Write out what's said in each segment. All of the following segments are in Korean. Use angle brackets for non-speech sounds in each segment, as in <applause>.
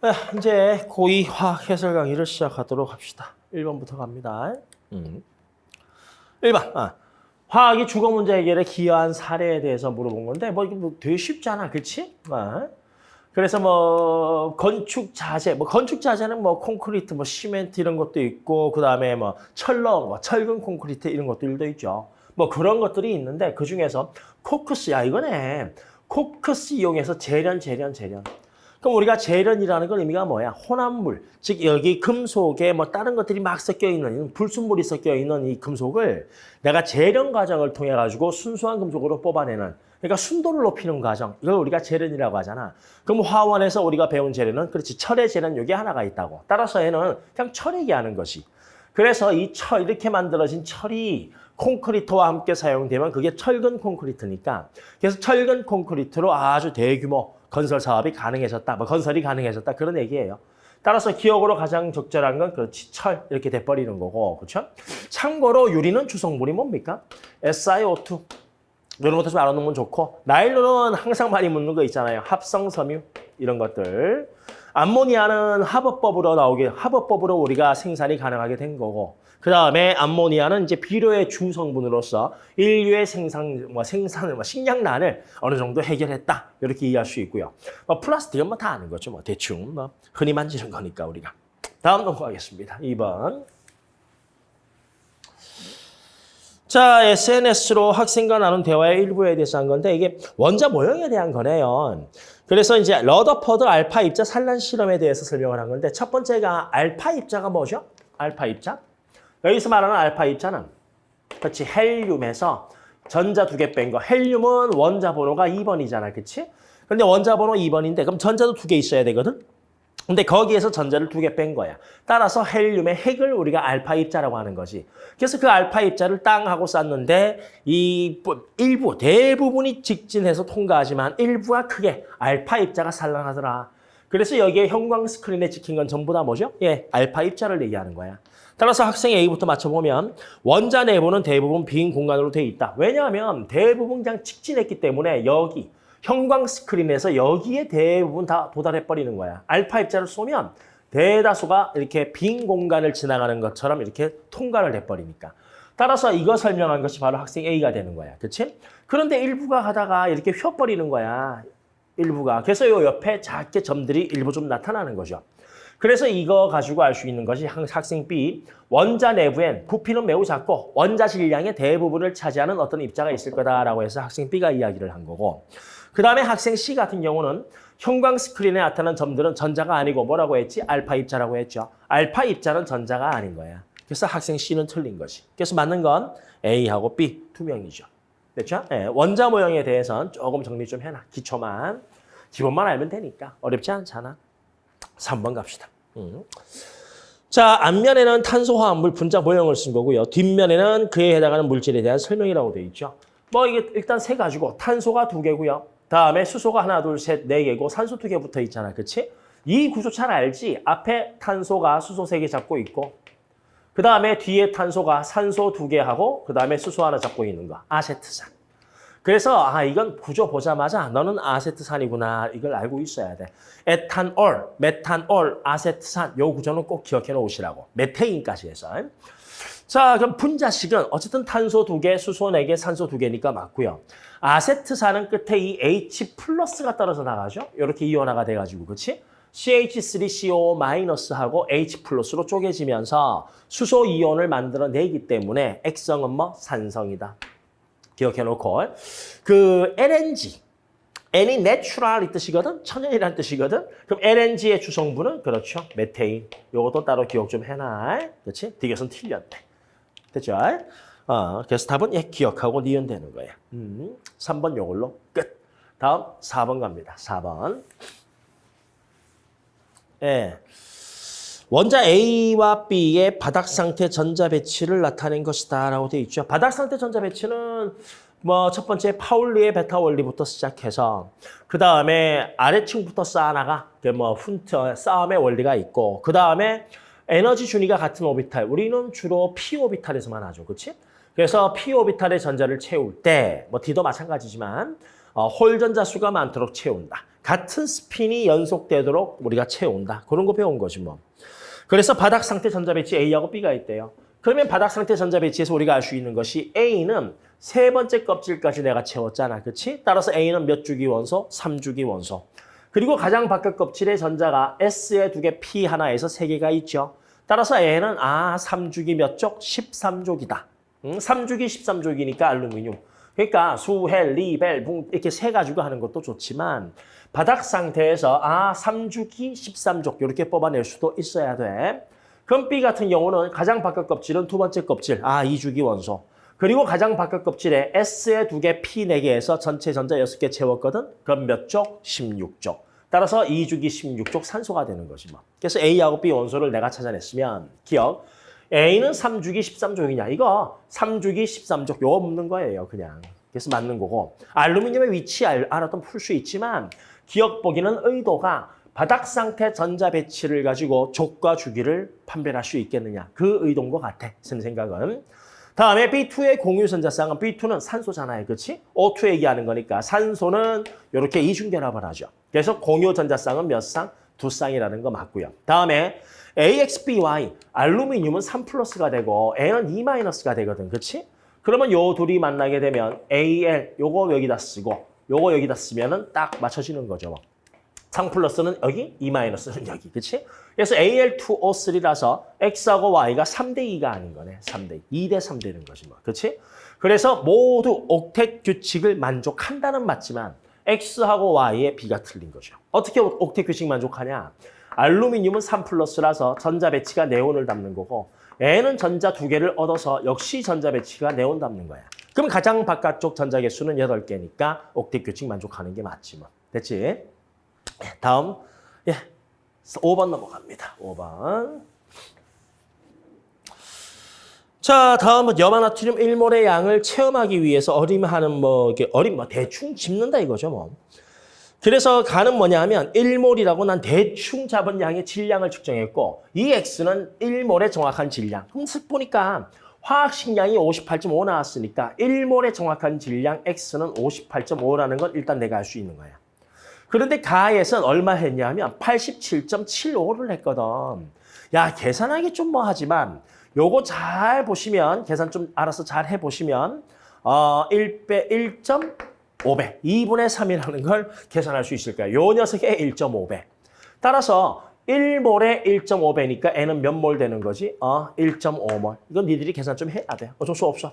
아, 이제 고2 화학 해설 강의를 시작하도록 합시다. 1번부터 갑니다. 음. 1번. 아. 화학이 주거 문제 해결에 기여한 사례에 대해서 물어본 건데 뭐 이게 뭐 되게 쉽잖아. 그렇지? 아. 그래서 뭐 건축 자재, 뭐 건축 자재는 뭐 콘크리트, 뭐 시멘트 이런 것도 있고 그다음에 뭐 철로, 뭐 철근 콘크리트 이런 것들도 있죠. 뭐 그런 것들이 있는데 그 중에서 코크스 야 이거네. 코크스 이용해서 재련, 재련, 재련. 그럼 우리가 재련이라는 건 의미가 뭐야? 혼합물, 즉 여기 금속에 뭐 다른 것들이 막 섞여 있는 불순물이 섞여 있는 이 금속을 내가 재련 과정을 통해 가지고 순수한 금속으로 뽑아내는 그러니까 순도를 높이는 과정 이걸 우리가 재련이라고 하잖아. 그럼 화원에서 우리가 배운 재련은 그렇지 철의 재련 여기 하나가 있다고. 따라서 얘는 그냥 철 얘기하는 것이. 그래서 이 철 이렇게 만들어진 철이 콘크리트와 함께 사용되면 그게 철근 콘크리트니까 그래서 철근 콘크리트로 아주 대규모 건설 사업이 가능해졌다. 뭐 건설이 가능해졌다. 그런 얘기예요. 따라서 기억으로 가장 적절한 건 그렇지 철 이렇게 돼버리는 거고 그렇죠? 참고로 유리는 주성분이 뭡니까? SiO2 이런 것도 좀 알아놓으면 좋고 나일론은 항상 많이 묻는 거 있잖아요. 합성 섬유 이런 것들 암모니아는 화법법으로 나오게 화법법으로 우리가 생산이 가능하게 된 거고 그 다음에 암모니아는 이제 비료의 주 성분으로서 인류의 생산 뭐 생산을 뭐 식량난을 어느 정도 해결했다 이렇게 이해할 수 있고요. 뭐 플라스틱은 뭐 다 아는 거죠. 뭐 대충 뭐 흔히 만지는 거니까 우리가 다음 넘어가겠습니다. 2번. 자, SNS로 학생과 나눈 대화의 일부에 대해서 한 건데 이게 원자 모형에 대한 거네요. 그래서 이제 러더퍼드 알파 입자 산란 실험에 대해서 설명을 한 건데 첫 번째가 알파 입자가 뭐죠? 알파 입자? 여기서 말하는 알파 입자는 그렇지 헬륨에서 전자 두 개 뺀 거. 헬륨은 원자 번호가 2번이잖아. 그렇지? 근데 원자 번호 2번인데 그럼 전자도 두 개 있어야 되거든. 근데 거기에서 전자를 두 개 뺀 거야. 따라서 헬륨의 핵을 우리가 알파 입자라고 하는 거지. 그래서 그 알파 입자를 땅하고 쌌는데 이 일부, 대부분이 직진해서 통과하지만 일부가 크게 알파 입자가 산란하더라. 그래서 여기에 형광 스크린에 찍힌 건 전부 다 뭐죠? 예, 알파 입자를 얘기하는 거야. 따라서 학생 A부터 맞춰보면 원자 내부는 대부분 빈 공간으로 돼 있다. 왜냐하면 대부분 그냥 직진했기 때문에 여기 형광 스크린에서 여기에 대부분 다 도달해버리는 거야. 알파 입자를 쏘면 대다수가 이렇게 빈 공간을 지나가는 것처럼 이렇게 통과를 해버리니까. 따라서 이거 설명한 것이 바로 학생 A가 되는 거야. 그렇지? 그런데 일부가 가다가 이렇게 휘어버리는 거야. 일부가. 그래서 이 옆에 작게 점들이 일부 좀 나타나는 거죠. 그래서 이거 가지고 알 수 있는 것이 학생 B, 원자 내부엔 부피는 매우 작고 원자 질량의 대부분을 차지하는 어떤 입자가 있을 거다라고 해서 학생 B가 이야기를 한 거고 그 다음에 학생 C 같은 경우는 형광 스크린에 나타난 점들은 전자가 아니고 뭐라고 했지? 알파 입자라고 했죠. 알파 입자는 전자가 아닌 거야. 그래서 학생 C는 틀린 것이. 그래서 맞는 건 A하고 B 두 명이죠. 됐죠? 네, 원자 모형에 대해서는 조금 정리 좀 해놔. 기초만. 기본만 알면 되니까. 어렵지 않잖아. 3번 갑시다. 음. 자, 앞면에는 탄소화합물 분자 모형을 쓴 거고요. 뒷면에는 그에 해당하는 물질에 대한 설명이라고 되어 있죠. 뭐 이게 일단 세 가지고 탄소가 두 개고요. 다음에 수소가 하나, 둘, 셋, 네 개고 산소 두 개 붙어 있잖아. 그치? 이 구조 잘 알지? 앞에 탄소가 수소 세 개 잡고 있고 그 다음에 뒤에 탄소가 산소 두 개 하고 그 다음에 수소 하나 잡고 있는 거. 아세트산. 그래서 아 이건 구조 보자마자 너는 아세트산이구나 이걸 알고 있어야 돼. 에탄올, 메탄올, 아세트산 요 구조는 꼭 기억해 놓으시라고. 메테인까지 해서. 자 그럼 분자식은 어쨌든 탄소 두 개, 수소 네 개, 산소 두 개니까 맞고요. 아세트산은 끝에 이 H 플러스가 떨어져 나가죠. 이렇게 이온화가 돼가지고 그렇지? CH3CO- 하고 H 플러스로 쪼개지면서 수소 이온을 만들어내기 때문에 액성은 뭐 산성이다. 기억해놓고 그 LNG, N이 natural 이 뜻이거든, 천연이라는 뜻이거든. 그럼 LNG의 주성분은 그렇죠, 메테인. 요것도 따로 기억 좀 해놔. 그렇지? 디귿은 틀렸대. 됐죠? 어, 그래서 답은 예, 기억하고 니은 되는 거야. 음, 3번 요걸로 끝. 다음 4번 갑니다. 4번. 예. 원자 A와 B의 바닥 상태 전자 배치를 나타낸 것이다 라고 되어 있죠. 바닥 상태 전자 배치는 뭐 첫 번째 파울리의 배타 원리부터 시작해서 그 다음에 아래층부터 쌓아나가 뭐 훈트 쌓음의 원리가 있고 그 다음에 에너지 준위가 같은 오비탈 우리는 주로 p 오비탈에서만 하죠, 그렇지? 그래서 p 오비탈의 전자를 채울 때 뭐 D도 마찬가지지만 어, 홀전자 수가 많도록 채운다. 같은 스핀이 연속되도록 우리가 채운다. 그런 거 배운 거지 뭐. 그래서 바닥 상태 전자 배치 A하고 B가 있대요. 그러면 바닥 상태 전자 배치에서 우리가 알 수 있는 것이 A는 세 번째 껍질까지 내가 채웠잖아. 그렇지? 따라서 A는 몇 주기 원소? 3주기 원소. 그리고 가장 바깥 껍질에 전자가 S에 두 개, P 하나에서 세 개가 있죠. 따라서 A는 아, 3주기 몇 족? 13족이다. 응? 3주기 13족이니까 알루미늄. 그러니까 수, 헬, 리, 베, 붕 이렇게 세 가지고 하는 것도 좋지만 바닥 상태에서 아, 3주기 13족 이렇게 뽑아낼 수도 있어야 돼. 그럼 B 같은 경우는 가장 바깥 껍질은 두 번째 껍질, 아, 2주기 원소. 그리고 가장 바깥 껍질에 S에 두 개, P 네 개에서 전체 전자 여섯 개 채웠거든. 그럼 몇 쪽? 16쪽. 따라서 2주기 16쪽 산소가 되는 거지 뭐. 그래서 A하고 B 원소를 내가 찾아냈으면 기억. A는 3주기 13족이냐. 이거 3주기 13족 요거 묻는 거예요. 그냥. 그래서 맞는 거고. 알루미늄의 위치 알, 알아도 풀수 있지만 기억 보기는 의도가 바닥 상태 전자 배치를 가지고 족과 주기를 판별할 수 있겠느냐. 그 의도인 것 같아. 선 생각은. 다음에 B2의 공유 전자쌍은 B2는 산소잖아요. 그렇지? O2 얘기하는 거니까 산소는 이렇게 이중결합을 하죠. 그래서 공유 전자쌍은 몇 쌍? 두 쌍이라는 거 맞고요. 다음에 AXBY 알루미늄은 3 플러스가 되고 A는 2 마이너스가 되거든. 그렇지? 그러면 요 둘이 만나게 되면 AL 요거 여기다 쓰고 요거 여기다 쓰면 은 딱 맞춰지는 거죠. 3 플러스는 여기, 2 마이너스는 여기. 그렇지? 그래서 AL2O3라서 X하고 Y가 3대 2가 아닌 거네. 3대 2. 2대 3 되는 거지 뭐. 그렇지? 그래서 모두 옥텟 규칙을 만족한다는 맞지만 X하고 Y의 비가 틀린 거죠. 어떻게 옥텟 규칙 만족하냐? 알루미늄은 3 플러스라서 전자 배치가 네온을 닮는 거고 N은 전자 두 개를 얻어서 역시 전자 배치가 네온 닮는 거야. 그럼 가장 바깥쪽 전자 개수는 8개니까 옥텟 규칙 만족하는 게 맞지 뭐. 됐지? 다음 예, 5번 넘어갑니다. 5번. 자, 다음은 염화나트륨 1몰의 양을 체험하기 위해서 어림하는 뭐 어림 뭐 대충 짚는다 이거죠, 뭐. 그래서 가는 뭐냐 하면 1몰이라고 난 대충 잡은 양의 질량을 측정했고 이 X는 1몰의 정확한 질량. 쓱 보니까 화학식량이 58.5 나왔으니까 1몰의 정확한 질량 X는 58.5라는 건 일단 내가 알 수 있는 거야. 그런데 가에서는 얼마 했냐 하면 87.75를 했거든. 야, 계산하기 좀 뭐 하지만 요거 잘 보시면 계산 좀 알아서 잘 해보시면 어, 1배 1.5배 2분의 3이라는 걸 계산할 수 있을 거야. 요 녀석의 1.5배. 따라서 1몰에 1.5배니까 N은 몇 몰 되는 거지? 어, 1.5몰. 이건 니들이 계산 좀 해야 돼. 어쩔 수 없어.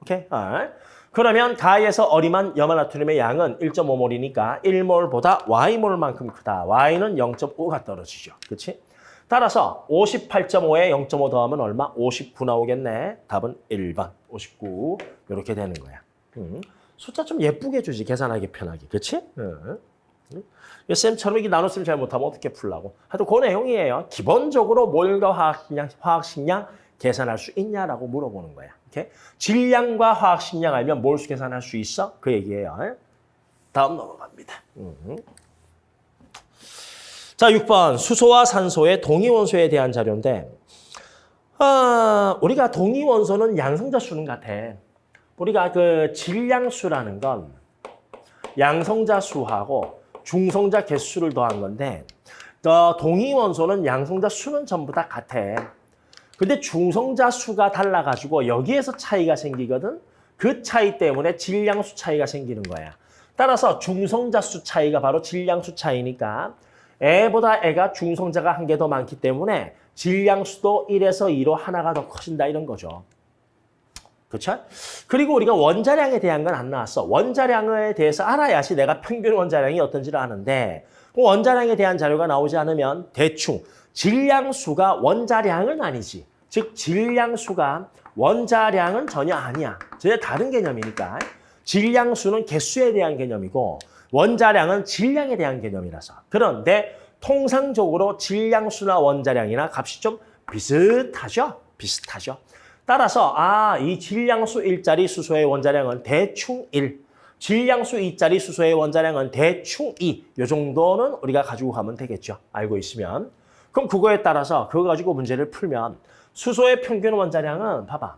오케이? 어. 그러면 가에서 어림한 염화나트륨의 양은 1.5몰이니까 1몰보다 Y몰만큼 크다. Y는 0.5가 떨어지죠. 그렇지? 따라서 58.5에 0.5 더하면 얼마? 59 나오겠네. 답은 1번, 59 이렇게 되는 거야. 음. 숫자 좀 예쁘게 주지, 계산하기 편하게. 그렇지? 음. 쌤처럼 이게 나눗셈 잘 못하면 어떻게 풀라고. 하여튼 그 내용이에요. 기본적으로 몰과 화학식량, 화학식량 계산할 수 있냐라고 물어보는 거야. 이렇게 질량과 화학 식량 알면 몰수 계산할 수 있어? 그 얘기예요. 다음 넘어갑니다. 음. 자, 6번 수소와 산소의 동위원소에 대한 자료인데 아, 우리가 동위원소는 양성자 수는 같아. 우리가 그 질량수라는 건 양성자 수하고 중성자 개수를 더한 건데 어, 동위원소는 양성자 수는 전부 다 같아. 근데 중성자 수가 달라가지고 여기에서 차이가 생기거든. 그 차이 때문에 질량수 차이가 생기는 거야. 따라서 중성자 수 차이가 바로 질량수 차이니까 애보다 애가 중성자가 한 개 더 많기 때문에 질량수도 1에서 2로 하나가 더 커진다 이런 거죠. 그렇죠? 그리고 우리가 원자량에 대한 건 안 나왔어. 원자량에 대해서 알아야지 내가 평균 원자량이 어떤지를 아는데 그 원자량에 대한 자료가 나오지 않으면 대충 질량수가 원자량은 아니지. 즉 질량수가 원자량은 전혀 아니야. 전혀 다른 개념이니까. 질량수는 개수에 대한 개념이고 원자량은 질량에 대한 개념이라서. 그런데 통상적으로 질량수나 원자량이나 값이 좀 비슷하죠? 비슷하죠. 따라서 아, 이 질량수 1짜리 수소의 원자량은 대충 1, 질량수 2짜리 수소의 원자량은 대충 2. 이 정도는 우리가 가지고 가면 되겠죠. 알고 있으면. 그럼 그거에 따라서 그거 가지고 문제를 풀면 수소의 평균 원자량은 봐봐.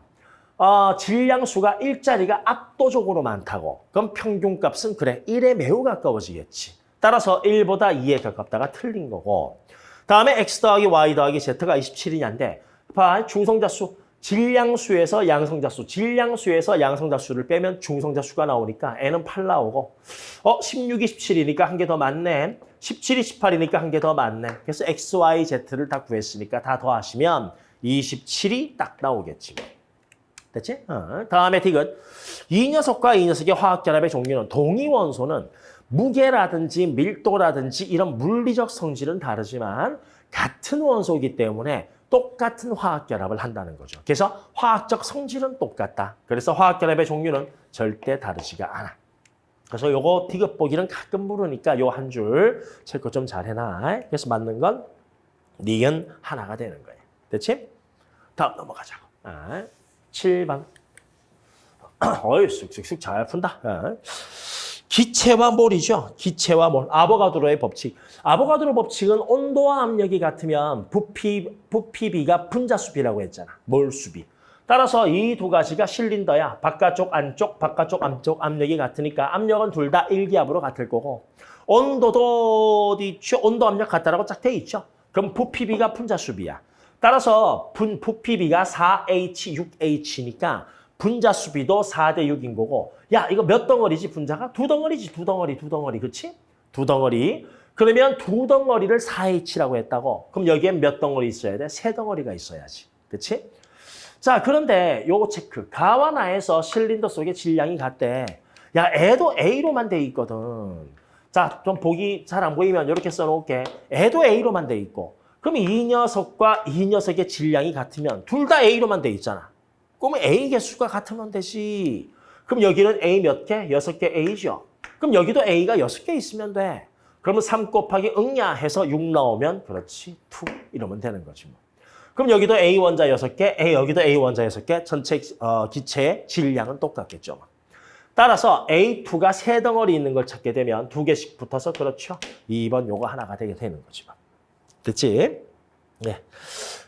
어, 질량수가 1짜리가 압도적으로 많다고. 그럼 평균값은 그래 1에 매우 가까워지겠지. 따라서 1보다 2에 가깝다가 틀린 거고 다음에 x 더하기 y 더하기 z가 27이냐인데 봐, 중성자수 질량수에서 양성자수, 질량수에서 양성자수를 빼면 중성자수가 나오니까 n은 8 나오고 어 16이 17이니까 한 개 더 많네. 17이 18이니까 한 개 더 많네. 그래서 x, y, z를 다 구했으니까 다 더하시면 27이 딱 나오겠지. 뭐. 됐지? 어. 다음에 디귿. 이 녀석과 이 녀석의 화학결합의 종류는 동위원소는 무게라든지 밀도라든지 이런 물리적 성질은 다르지만 같은 원소이기 때문에 똑같은 화학결합을 한다는 거죠. 그래서 화학적 성질은 똑같다. 그래서 화학결합의 종류는 절대 다르지가 않아. 그래서 요거 디귿 보기는 가끔 물으니까 요 한 줄 체크 좀 잘 해놔. 그래서 맞는 건 니은 하나가 되는 거예요. 됐지? 다음 넘어가자고. 아, 7번. <clears throat> 어이, 쑥쑥쑥 잘 푼다. 아. 기체와 몰이죠. 기체와 몰. 아보가드로의 법칙. 아보가드로 법칙은 온도와 압력이 같으면 부피, 부피비가 분자수비라고 했잖아. 몰수비. 따라서 이 두 가지가 실린더야. 바깥쪽, 안쪽, 바깥쪽, 안쪽 압력이 같으니까 압력은 둘 다 일기압으로 같을 거고 온도도 어디? 온도 압력 같다라고 쫙 돼 있죠. 그럼 부피비가 분자수비야. 따라서 분, 부피비가 4H, 6H니까 분자 수비도 4대 6인 거고 야 이거 몇 덩어리지 분자가? 두 덩어리지 두 덩어리 두 덩어리 그치? 두 덩어리 그러면 두 덩어리를 4H라고 했다고 그럼 여기엔 몇 덩어리 있어야 돼? 세 덩어리가 있어야지 그치? 자 그런데 요거 체크 가와 나에서 실린더 속에 질량이 같대 야 애도 A로만 돼 있거든 자 좀 보기 잘 안 보이면 이렇게 써놓을게 애도 A로만 돼 있고 그럼 이 녀석과 이 녀석의 질량이 같으면 둘 다 A로만 돼 있잖아 그러면 A 개수가 같으면 되지. 그럼 여기는 A 몇 개? 여섯 개 A죠. 그럼 여기도 A가 여섯 개 있으면 돼. 그러면 3 곱하기 응야 해서 6 나오면 그렇지. 2 이러면 되는 거지 뭐. 그럼 여기도 A 원자 여섯 개 A 여기도 A 원자 여섯 개 전체 어, 기체의 질량은 똑같겠죠. 뭐. 따라서 A2가 세 덩어리 있는 걸 찾게 되면 두 개씩 붙어서 그렇죠. 2번 요거 하나가 되게 되는 거지. 뭐. 됐지? 네.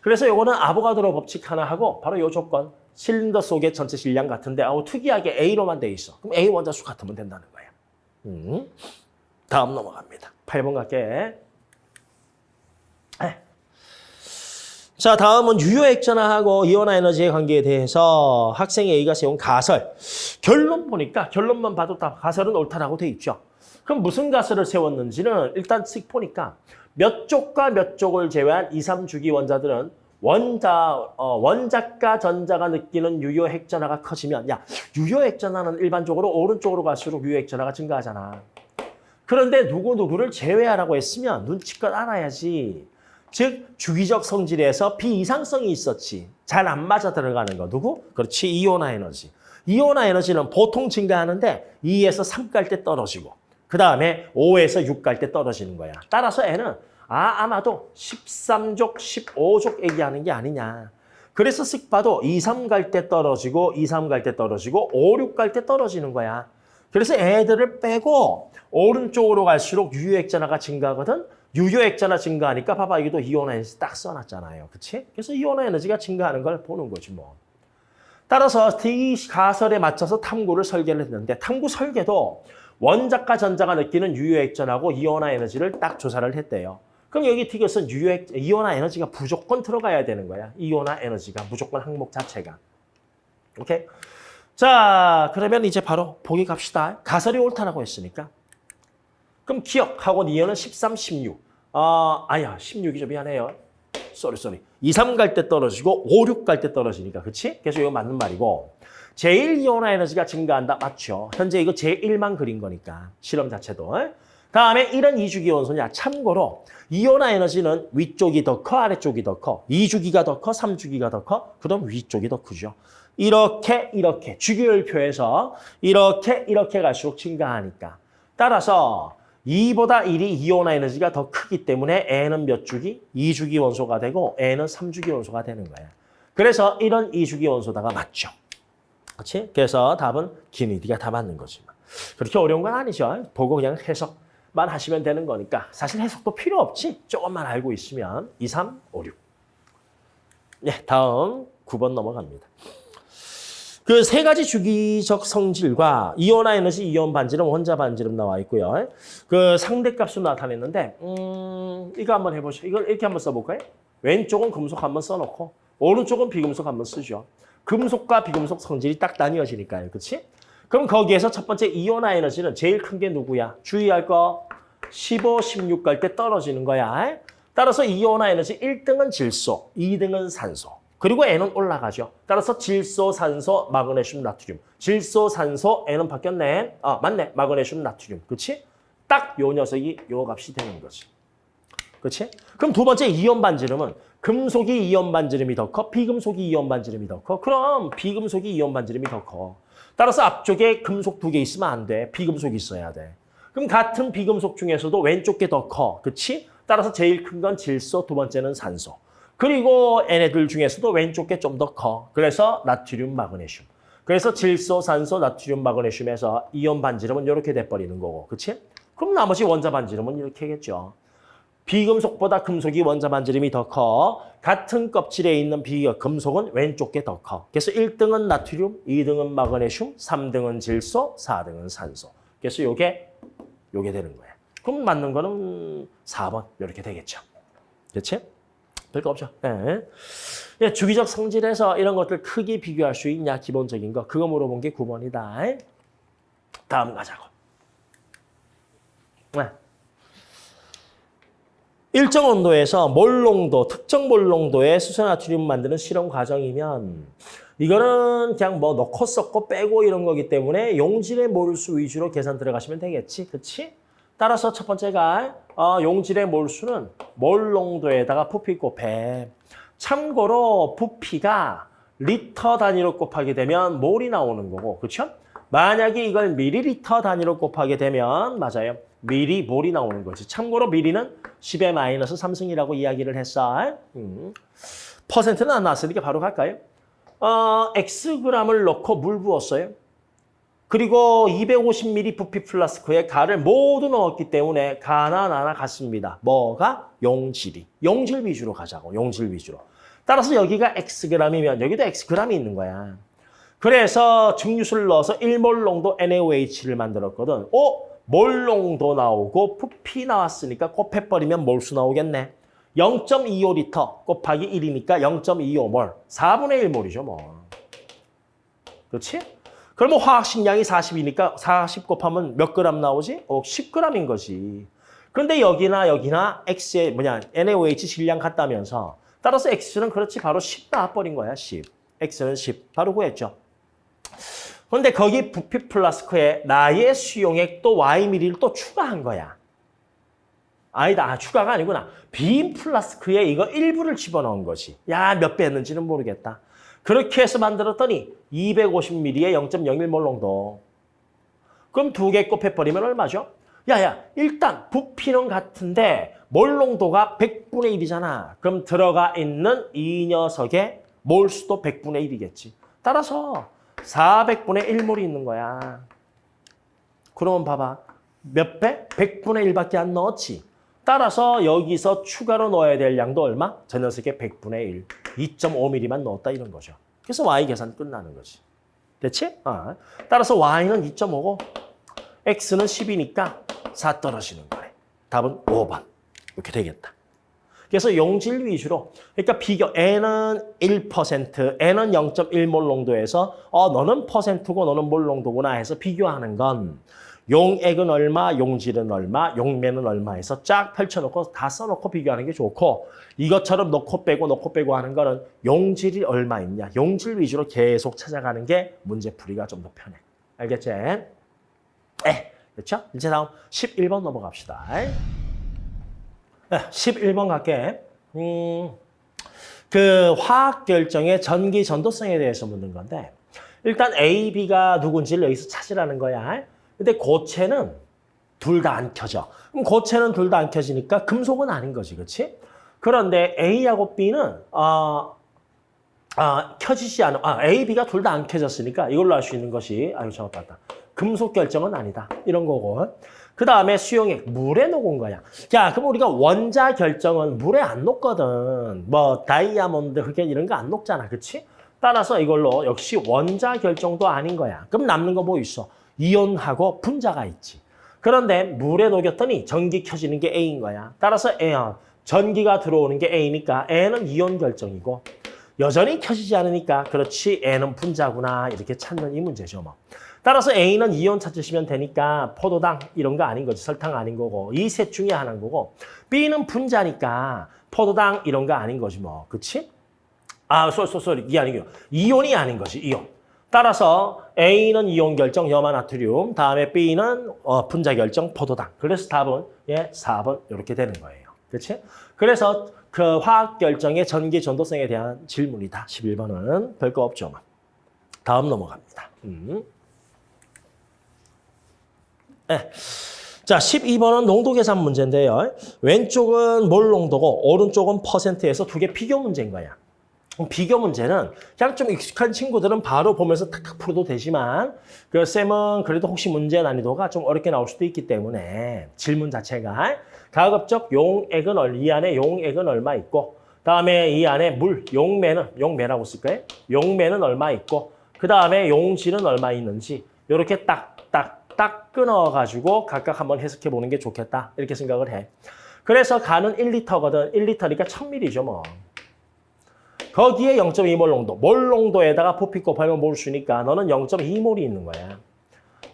그래서 요거는 아보가드로 법칙 하나 하고 바로 요 조건. 실린더 속의 전체 질량 같은데 아우 특이하게 A로만 돼 있어. 그럼 A 원자수 같으면 된다는 거야. 음. 다음 넘어갑니다. 8번 갈게. 자, 다음은 유효 액전화하고 이온화 에너지의 관계에 대해서 학생 A가 세운 가설. 결론 보니까 결론만 봐도 다 가설은 옳다라고 돼 있죠. 그럼 무슨 가설을 세웠는지는 일단 쓱 보니까 몇 쪽과 몇 쪽을 제외한 2, 3주기 원자들은 원자, 어, 원자과 전자가 느끼는 유효 핵전화가 커지면 야 유효 핵전화는 일반적으로 오른쪽으로 갈수록 유효 핵전화가 증가하잖아. 그런데 누구누구를 제외하라고 했으면 눈치껏 알아야지. 즉 주기적 성질에서 비이상성이 있었지. 잘 안 맞아 들어가는 거. 누구? 그렇지. 이온화 에너지. 이온화 에너지는 보통 증가하는데 2에서 3 갈 때 떨어지고 그 다음에 5에서 6 갈 때 떨어지는 거야. 따라서 애는 아, 아마도 13족, 15족 얘기하는 게 아니냐. 그래서 쓱 봐도 2, 3 갈 때 떨어지고 2, 3 갈 때 떨어지고 5, 6 갈 때 떨어지는 거야. 그래서 애들을 빼고 오른쪽으로 갈수록 유효액전화가 증가하거든. 유효액전화 증가하니까 봐봐 이게도 이온화 에너지 딱 써놨잖아요. 그치? 그래서 이온화 에너지가 증가하는 걸 보는 거지 뭐. 따라서 이 가설에 맞춰서 탐구를 설계를 했는데 탐구 설계도 원자과 전자가 느끼는 유효액전하고 이온화 에너지를 딱 조사를 했대요. 그럼 여기 티귿은 유효액, 이온화 에너지가 무조건 들어가야 되는 거야. 이온화 에너지가 무조건 항목 자체가. 오케이? 자, 그러면 이제 바로 보기 갑시다. 가설이 옳다라고 했으니까. 그럼 기억하고 니은은 13, 16. 아, 아야, 16이죠. 미안해요. Sorry, sorry. 2, 3 갈 때 떨어지고 5, 6 갈 때 떨어지니까. 그치? 그래서 이거 맞는 말이고. 제1 이온화 에너지가 증가한다. 맞죠? 현재 이거 제1만 그린 거니까. 실험 자체도. 다음에 이런 이주기 원소냐. 참고로 이온화 에너지는 위쪽이 더 커, 아래쪽이 더 커. 2주기가 더 커, 3주기가 더 커. 그럼 위쪽이 더 크죠. 이렇게 이렇게 주기율표에서 이렇게 이렇게 갈수록 증가하니까. 따라서 2보다 1이 이온화 에너지가 더 크기 때문에 N은 몇 주기? 2주기 원소가 되고 N은 3주기 원소가 되는 거예요. 그래서 이런 2주기 원소다가 맞죠. 그렇지? 그래서 답은 기니디가 다 맞는 거지. 그렇게 어려운 건 아니죠. 보고 그냥 해석 만 하시면 되는 거니까 사실 해석도 필요 없지. 조금만 알고 있으면 2, 3, 5, 6. 네, 다음 9번 넘어갑니다. 그 세 가지 주기적 성질과 이온화 에너지, 이온 반지름, 혼자 반지름 나와 있고요. 그 상대값으로 나타냈는데 음, 이거 한번 해보시죠. 이걸 이렇게 한번 써볼까요? 왼쪽은 금속 한번 써놓고 오른쪽은 비금속 한번 쓰죠. 금속과 비금속 성질이 딱 나뉘어지니까요. 그렇지? 그럼 거기에서 첫 번째 이온화 에너지는 제일 큰 게 누구야? 주의할 거 15, 16 갈 때 떨어지는 거야. 따라서 이온화 에너지 1등은 질소, 2등은 산소. 그리고 N은 올라가죠. 따라서 질소, 산소, 마그네슘, 나트륨. 질소, 산소, N은 바뀌었네. 아, 맞네. 마그네슘, 나트륨. 그렇지? 딱 요 녀석이 요 값이 되는 거지. 그렇지? 그럼 두 번째 이온 반지름은 금속이 이온 반지름이 더 커, 비금속이 이온 반지름이 더 커. 그럼 비금속이 이온 반지름이 더 커. 따라서 앞쪽에 금속 두 개 있으면 안 돼. 비금속이 있어야 돼. 그럼 같은 비금속 중에서도 왼쪽 게 더 커. 그렇지? 따라서 제일 큰 건 질소, 두 번째는 산소. 그리고 얘네들 중에서도 왼쪽 게 좀 더 커. 그래서 나트륨, 마그네슘. 그래서 질소, 산소, 나트륨, 마그네슘에서 이온 반지름은 이렇게 돼버리는 거고. 그렇지? 그럼 나머지 원자 반지름은 이렇게겠죠. 비금속보다 금속이 원자 반지름이 더 커. 같은 껍질에 있는 비 금속은 왼쪽 게 더 커. 그래서 1등은 나트륨, 2등은 마그네슘, 3등은 질소, 4등은 산소. 그래서 요게 요게 되는 거예요. 그럼 맞는 거는 4번 이렇게 되겠죠. 그렇지? 별거 없죠. 예. 예, 주기적 성질에서 이런 것들 크게 비교할 수 있냐 기본적인 거 그거 물어본 게 9번이다. 다음 가자고. 네. 일정 온도에서 몰농도, 특정 몰농도의 수소나트륨 만드는 실험 과정이면 이거는 그냥 뭐 넣고 섞고 빼고 이런 거기 때문에 용질의 몰수 위주로 계산 들어가시면 되겠지. 그렇지? 따라서 첫 번째가 어, 용질의 몰수는 몰농도에다가 부피 곱해. 참고로 부피가 리터 단위로 곱하게 되면 몰이 나오는 거고. 그렇죠? 만약에 이걸 밀리리터 단위로 곱하게 되면 맞아요. 미리 몰이 나오는 거지. 참고로 미리는 10의 마이너스 3승이라고 이야기를 했어. 음. 퍼센트는 안 나왔으니까 바로 갈까요? 어, Xg을 넣고 물 부었어요. 그리고 250ml 부피 플라스크에 가를 모두 넣었기 때문에 가나 나나 같습니다. 뭐가? 용질이. 용질 위주로 가자고. 용질 위주로. 따라서 여기가 Xg이면 여기도 Xg이 있는 거야. 그래서 증류수를 넣어서 1몰 농도 NaOH를 만들었거든. 어? 몰농도 나오고 부피 나왔으니까 곱해버리면 몰수 나오겠네. 0.25리터 곱하기 1이니까 0.25몰. 4분의 1몰이죠, 뭐. 그렇지? 그러면 화학식량이 40이니까 40 곱하면 몇 그램 나오지? 어, 10g인 거지. 그런데 여기나 여기나 X의 뭐냐, NaOH 질량 같다면서 따라서 X는 그렇지 바로 10 나와버린 거야, 10. X는 10. 바로 구했죠. 그런데 거기 부피 플라스크에 나의 수용액 또 Y미리를 또 추가한 거야. 아니다. 아, 추가가 아니구나. 빈 플라스크에 이거 일부를 집어넣은 것이. 야, 몇 배 했는지는 모르겠다. 그렇게 해서 만들었더니 250ml에 0.01몰 농도. 그럼 두 개 곱해버리면 얼마죠? 야야, 일단 부피는 같은데 몰 농도가 100분의 1이잖아. 그럼 들어가 있는 이 녀석의 몰수도 100분의 1이겠지. 따라서 400분의 1몰이 있는 거야. 그러면 봐봐. 몇 배? 100분의 1밖에 안 넣었지. 따라서 여기서 추가로 넣어야 될 양도 얼마? 저 녀석의 100분의 1. 2.5mm만 넣었다 이런 거죠. 그래서 Y 계산 끝나는 거지. 됐지? 아. 따라서 Y는 2.5고 X는 10이니까 4 떨어지는 거네. 답은 5번. 이렇게 되겠다. 그래서 용질 위주로 그러니까 비교 N은 1%, N은 0.1몰 농도에서 어 너는 퍼센트고 너는 몰 농도구나 해서 비교하는 건 용액은 얼마, 용질은 얼마, 용매는 얼마 해서 쫙 펼쳐놓고 다 써놓고 비교하는 게 좋고 이것처럼 넣고 빼고 넣고 빼고 하는 거는 용질이 얼마 있냐, 용질 위주로 계속 찾아가는 게 문제풀이가 좀 더 편해. 알겠지? 에, 그렇죠? 이제 다음 11번 넘어갑시다. 11번 갈게. 음, 그 화학 결정의 전기 전도성에 대해서 묻는 건데 일단 A, B가 누군지를 여기서 찾으라는 거야. 근데 고체는 둘 다 안 켜져. 그럼 고체는 둘 다 안 켜지니까 금속은 아닌 거지, 그렇지? 그런데 A하고 B는 어, 아, 켜지지 않아. 아, A, B가 둘 다 안 켜졌으니까 이걸로 알 수 있는 것이 아유 잘못 봤다. 금속 결정은 아니다. 이런 거고. 그 다음에 수용액, 물에 녹은 거야. 자, 그럼 우리가 원자 결정은 물에 안 녹거든. 뭐 다이아몬드, 흑연 이런 거 안 녹잖아. 그치? 따라서 이걸로 역시 원자 결정도 아닌 거야. 그럼 남는 거 뭐 있어? 이온하고 분자가 있지. 그런데 물에 녹였더니 전기 켜지는 게 A인 거야. 따라서 A, 어, 전기가 들어오는 게 A니까 A는 이온 결정이고 여전히 켜지지 않으니까 그렇지 N은 분자구나 이렇게 찾는 이 문제죠. 뭐. 따라서 A는 이온 찾으시면 되니까 포도당 이런 거 아닌 거지. 설탕 아닌 거고 이 셋 중에 하나인 거고 B는 분자니까 포도당 이런 거 아닌 거지 뭐. 그치? 아, 쏘, 쏘, 쏘, 이게 아니고 이온이 아닌 거지, 이온. 따라서 A는 이온 결정 염화나트륨, 다음에 B는 어, 분자 결정 포도당. 그래서 답은 예, 4번 이렇게 되는 거예요. 그렇지? 그래서 그 화학 결정의 전기 전도성에 대한 질문이다. 11번은 별거 없죠. 뭐. 다음 넘어갑니다. 음. 네. 자, 12번은 농도 계산 문제인데요. 왼쪽은 몰 농도고 오른쪽은 퍼센트에서 두 개 비교 문제인 거야. 비교 문제는 그냥 좀 익숙한 친구들은 바로 보면서 탁탁 풀어도 되지만 그 쌤은 그래도 혹시 문제 난이도가 좀 어렵게 나올 수도 있기 때문에 질문 자체가 가급적 용액은 얼, 이 안에 용액은 얼마 있고 다음에 이 안에 물, 용매는 용매라고 쓸까요? 용매는 얼마 있고 그 다음에 용질은 얼마 있는지 이렇게 딱 딱딱 끊어가지고 각각 한번 해석해 보는 게 좋겠다 이렇게 생각을 해. 그래서 간은 1리터거든. 1리터니까 1000ml죠 뭐. 거기에 0.2몰 농도, 몰 농도에다가 부피 곱하면 몰 수니까 너는 0.2몰이 있는 거야.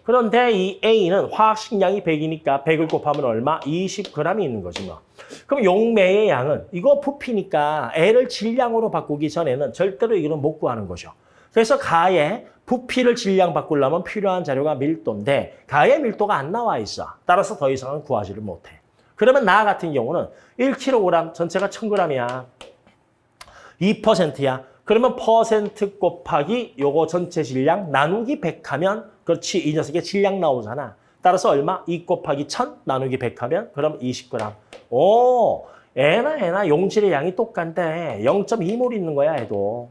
그런데 이 A는 화학식량이 100이니까 100을 곱하면 얼마? 20g이 있는 거지 뭐. 그럼 용매의 양은 이거 부피니까 L을 질량으로 바꾸기 전에는 절대로 이거는 못 구하는 거죠. 그래서 가의 부피를 질량 바꾸려면 필요한 자료가 밀도인데 가의 밀도가 안 나와 있어. 따라서 더 이상은 구하지를 못해. 그러면 나 같은 경우는 1kg 전체가 1000g이야. 2%야. 그러면 퍼센트 곱하기 요거 전체 질량 나누기 100 하면 그렇지 이 녀석의 질량 나오잖아. 따라서 얼마? 2 곱하기 1000 나누기 100 하면 그럼 20g. 오, 애나 애나 용질의 양이 똑같네. 0.2몰 있는 거야, 애도.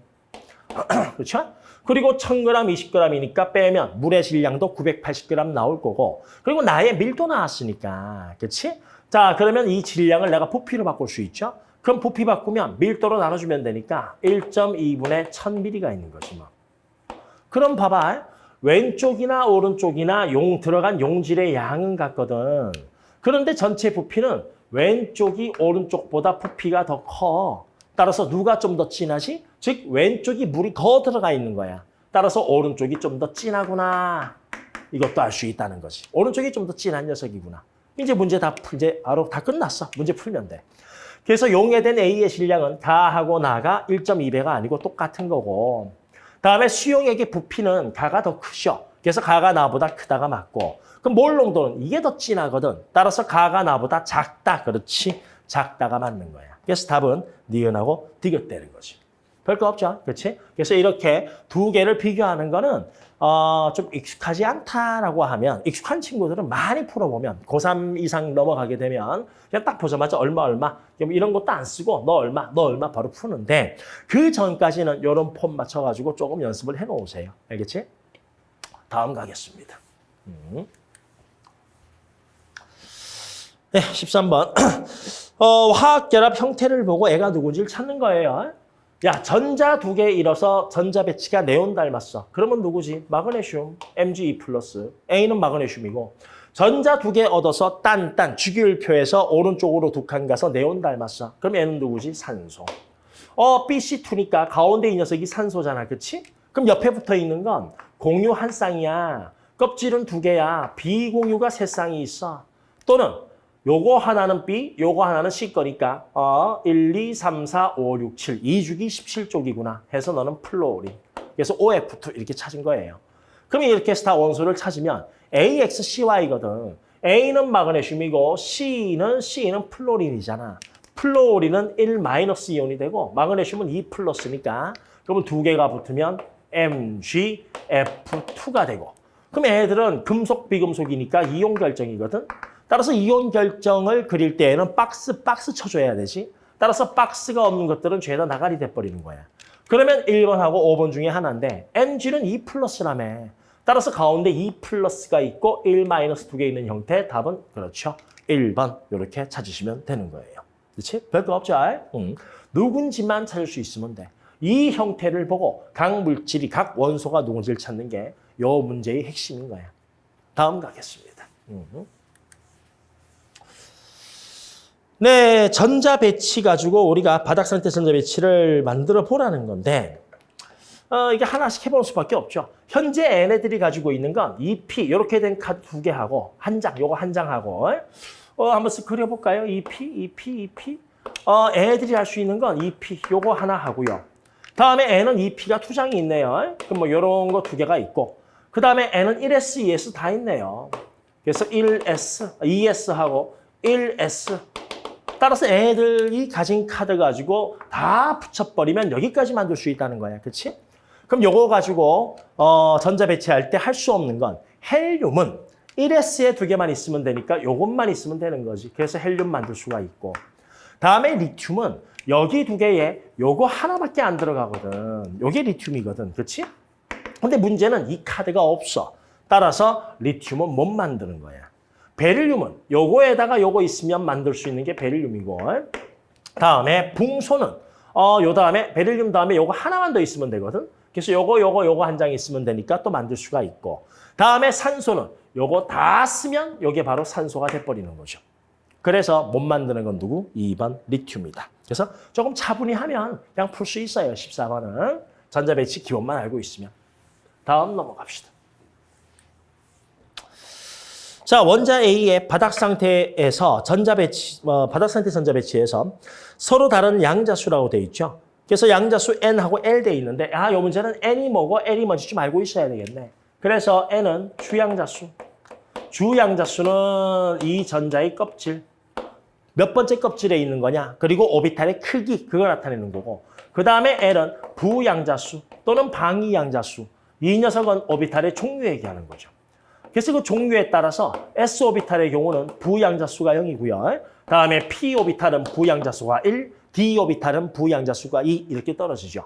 <clears throat> 그렇죠? 그리고 1000g, 20g이니까 빼면 물의 질량도 980g 나올 거고 그리고 나의 밀도 나왔으니까. 그렇지? 자, 그러면 이 질량을 내가 부피로 바꿀 수 있죠? 그럼 부피 바꾸면 밀도로 나눠주면 되니까 1.2분의 1000ml가 있는 거지 뭐. 그럼 봐봐. 왼쪽이나 오른쪽이나 용 들어간 용질의 양은 같거든. 그런데 전체 부피는 왼쪽이 오른쪽보다 부피가 더 커. 따라서 누가 좀 더 진하지? 즉 왼쪽이 물이 더 들어가 있는 거야. 따라서 오른쪽이 좀 더 진하구나. 이것도 알 수 있다는 거지. 오른쪽이 좀 더 진한 녀석이구나. 이제 문제 다 이제 바로 다 끝났어. 문제 풀면 돼. 그래서 용해된 A의 질량은 가하고 나가 1.2배가 아니고 똑같은 거고 다음에 수용액의 부피는 가가 더 크죠. 그래서 가가 나보다 크다가 맞고 그럼 몰 농도는 이게 더 진하거든. 따라서 가가 나보다 작다. 그렇지. 작다가 맞는 거야. 그래서 답은 니은하고 디귿되는 거지. 별거 없죠. 그렇지? 그래서 이렇게 두 개를 비교하는 거는 어, 좀 익숙하지 않다라고 하면 익숙한 친구들은 많이 풀어보면 고3 이상 넘어가게 되면 그냥 딱 보자마자 얼마 얼마 이런 것도 안 쓰고 너 얼마 너 얼마 바로 푸는데 그 전까지는 이런 폼 맞춰가지고 조금 연습을 해놓으세요. 알겠지? 다음 가겠습니다. 음. 네, 13번. <clears throat> 어, 화학결합 형태를 보고 애가 누군지를 찾는 거예요. 야, 전자 두 개 잃어서 전자 배치가 네온 닮았어. 그러면 누구지? 마그네슘, Mg2 플러스. A는 마그네슘이고. 전자 두 개 얻어서 딴, 딴, 주기율표에서 오른쪽으로 두 칸 가서 네온 닮았어. 그럼 얘는 누구지? 산소. 어, BC2니까 가운데 이 녀석이 산소잖아. 그치? 그럼 옆에 붙어 있는 건 공유 한 쌍이야. 껍질은 두 개야. 비공유가 세 쌍이 있어. 또는 요거 하나는 B, 요거 하나는 C 거니까 어 1, 2, 3, 4, 5, 6, 7, 2주기 17족이구나 해서 너는 플로린. 그래서 OF2 이렇게 찾은 거예요. 그럼 이렇게 다 원소를 찾으면 AXCY거든. A는 마그네슘이고 C는 C는 플로린이잖아. 플로린은 1 마이너스 이온이 되고 마그네슘은 2 플러스니까 그러면 두 개가 붙으면 MgF2가 되고 그럼 애들은 금속 비금속이니까 이온 결정이거든. 따라서 이온 결정을 그릴 때에는 박스, 박스 쳐줘야 되지. 따라서 박스가 없는 것들은 죄다 나가리 돼버리는 거야. 그러면 1번하고 5번 중에 하나인데 Mg는 2 플러스라며. 따라서 가운데 2 플러스가 있고 1 마이너스 두 개 있는 형태 답은 그렇죠. 1번 이렇게 찾으시면 되는 거예요. 그렇지? 별거 없죠? 응. 누군지만 찾을 수 있으면 돼. 이 형태를 보고 각 물질이 각 원소가 누군지를 찾는 게 요 문제의 핵심인 거야. 다음 가겠습니다. 음. 네, 전자 배치 가지고 우리가 바닥 상태 전자 배치를 만들어 보라는 건데 어, 이게 하나씩 해볼 수밖에 없죠. 현재 얘네들이 가지고 있는 건 2P 이렇게 된 카드 두 개하고 한 장, 요거 한 장하고 어, 한번 쓱 그려볼까요? 2P, 2P, 2P. 어, 애들이 할 수 있는 건 2P 요거 하나 하고요. 다음에 N은 2P가 두 장이 있네요. 그럼 뭐 요런 거 두 개가 있고 그 다음에 N은 1S, 2S 다 있네요. 그래서 1S, 2S하고 1S 따라서 애들이 가진 카드 가지고 다 붙여버리면 여기까지 만들 수 있다는 거야. 그렇지? 그럼 요거 가지고 어, 전자 배치할 때 할 수 없는 건 헬륨은 1S에 두 개만 있으면 되니까 요것만 있으면 되는 거지. 그래서 헬륨 만들 수가 있고 다음에 리튬은 여기 두 개에 요거 하나밖에 안 들어가거든. 요게 리튬이거든. 그렇지? 근데 문제는 이 카드가 없어. 따라서 리튬은 못 만드는 거야. 베릴륨은 요거에다가 요거 있으면 만들 수 있는 게 베릴륨이고 다음에 붕소는 어, 요 다음에 베릴륨 다음에 요거 하나만 더 있으면 되거든. 그래서 요거 요거 요거 한 장 있으면 되니까 또 만들 수가 있고 다음에 산소는 요거 다 쓰면 요게 바로 산소가 돼버리는 거죠. 그래서 못 만드는 건 누구? 2번 리튬이다. 그래서 조금 차분히 하면 그냥 풀 수 있어요. 14번은 전자 배치 기본만 알고 있으면. 다음 넘어갑시다. 자, 원자 A의 바닥 상태에서 전자 배치, 어, 바닥 상태 전자 배치에서 서로 다른 양자수라고 돼 있죠. 그래서 양자수 N하고 L 돼 있는데, 아, 요 문제는 N이 뭐고 L이 뭔지 좀 알고 있어야 되겠네. 그래서 N은 주양자수. 주양자수는 이 전자의 껍질. 몇 번째 껍질에 있는 거냐? 그리고 오비탈의 크기, 그걸 나타내는 거고. 그 다음에 L은 부양자수 또는 방위양자수. 이 녀석은 오비탈의 종류 얘기하는 거죠. 그래서 그 종류에 따라서 S 오비탈의 경우는 부양자수가 0이고요. 다음에 P 오비탈은 부양자수가 1, D 오비탈은 부양자수가 2 이렇게 떨어지죠.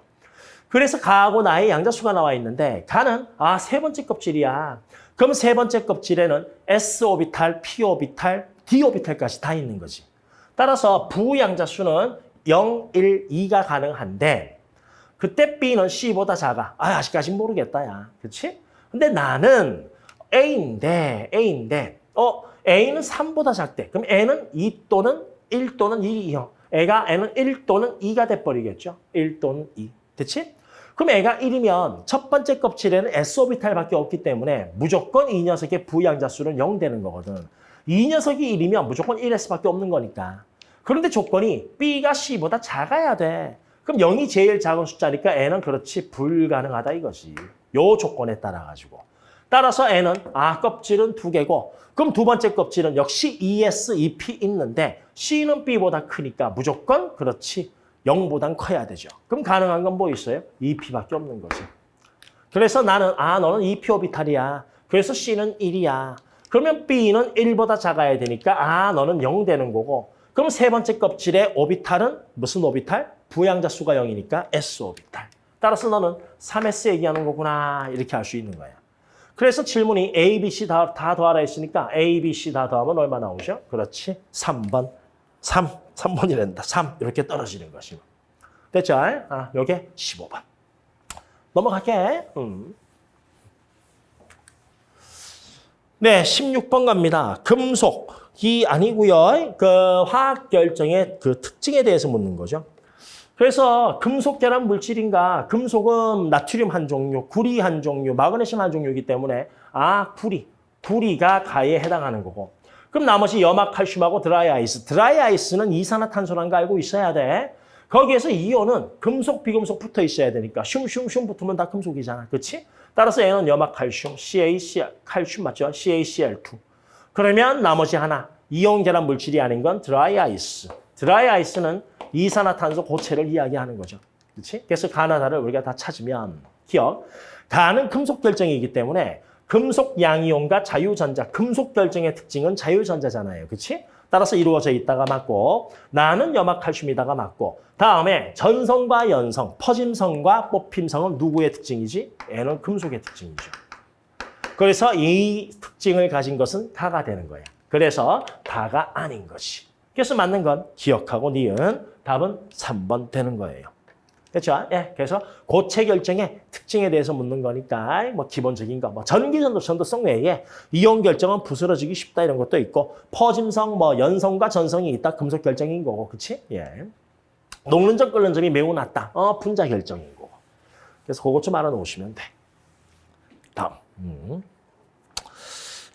그래서 가하고 나의 양자수가 나와 있는데 가는 아 세 번째 껍질이야. 그럼 세 번째 껍질에는 S 오비탈, P 오비탈, D 오비탈까지 다 있는 거지. 따라서 부양자수는 0, 1, 2가 가능한데 그때 B는 C보다 작아. 아 아직까지 모르겠다 야. 그렇지? 근데 나는 A인데, A인데, 어, A는 3보다 작대. 그럼 N은 2 또는 1 또는 2형. 애가 N은 1 또는 2가 돼버리겠죠. 1 또는 2. 됐지? 그럼 애가 1이면 첫 번째 껍질에는 S오비탈밖에 없기 때문에 무조건 이 녀석의 부양자 수는 0 되는 거거든. 이 녀석이 1이면 무조건 1S밖에 없는 거니까. 그런데 조건이 B가 C보다 작아야 돼. 그럼 0이 제일 작은 숫자니까 N은 그렇지 불가능하다 이거지. 요 조건에 따라 가지고. 따라서 N은 아 껍질은 두 개고 그럼 두 번째 껍질은 역시 ES, EP 있는데 C는 B보다 크니까 무조건 그렇지 0보단 커야 되죠. 그럼 가능한 건 뭐 있어요? EP밖에 없는 거지. 그래서 나는 아 너는 EP 오비탈이야. 그래서 C는 1이야. 그러면 B는 1보다 작아야 되니까 아 너는 0 되는 거고 그럼 세 번째 껍질의 오비탈은 무슨 오비탈? 부양자 수가 0이니까 S 오비탈. 따라서 너는 3S 얘기하는 거구나 이렇게 할수 있는 거야. 그래서 질문이 A, B, C 다, 다 더하라 했으니까 A, B, C 다 더하면 얼마 나오죠? 그렇지. 3번. 3. 3번이란다. 3. 이렇게 떨어지는 것이. 됐죠? 아, 요게 15번. 넘어갈게. 음. 네, 16번 갑니다. 금속이 아니고요. 그 화학 결정의 그 특징에 대해서 묻는 거죠. 그래서 금속 결합 물질인가? 금속은 나트륨 한 종류, 구리 한 종류, 마그네슘 한 종류이기 때문에 아, 구리, 구리가 가에 해당하는 거고. 그럼 나머지 염화 칼슘하고 드라이 아이스. 드라이 아이스는 이산화탄소라는 거 알고 있어야 돼. 거기에서 이온은 금속, 비금속 붙어 있어야 되니까 슝슝슝 붙으면 다 금속이잖아. 그렇지? 따라서 얘는 염화 칼슘, CaCl, 칼슘 맞죠? CaCl2. 그러면 나머지 하나, 이온 결합 물질이 아닌 건 드라이 아이스. 드라이 아이스는 이산화탄소 고체를 이야기하는 거죠. 그렇지? 그래서 가나다를 우리가 다 찾으면 기억. 가는 금속 결정이기 때문에 금속 양이온과 자유전자, 금속 결정의 특징은 자유전자잖아요. 그렇지? 따라서 이루어져 있다가 맞고 나는 염화칼슘이다가 맞고 다음에 전성과 연성, 퍼짐성과 뽑힘성은 누구의 특징이지? 얘는 금속의 특징이죠. 그래서 이 특징을 가진 것은 다가 되는 거예요. 그래서 다가 아닌 것이. 그래서 맞는 건 기억하고 니은 답은 3번 되는 거예요. 그렇죠? 예, 그래서 고체 결정의 특징에 대해서 묻는 거니까 뭐 기본적인 거, 뭐 전기전도 전도성 외에 이온 결정은 부스러지기 쉽다 이런 것도 있고 퍼짐성, 뭐 연성과 전성이 있다 금속 결정인 거고, 그렇지? 예. 녹는 점 끓는 점이 매우 낮다. 어, 분자 결정인 거고. 그래서 그것 좀 알아놓으시면 돼. 다음. 음.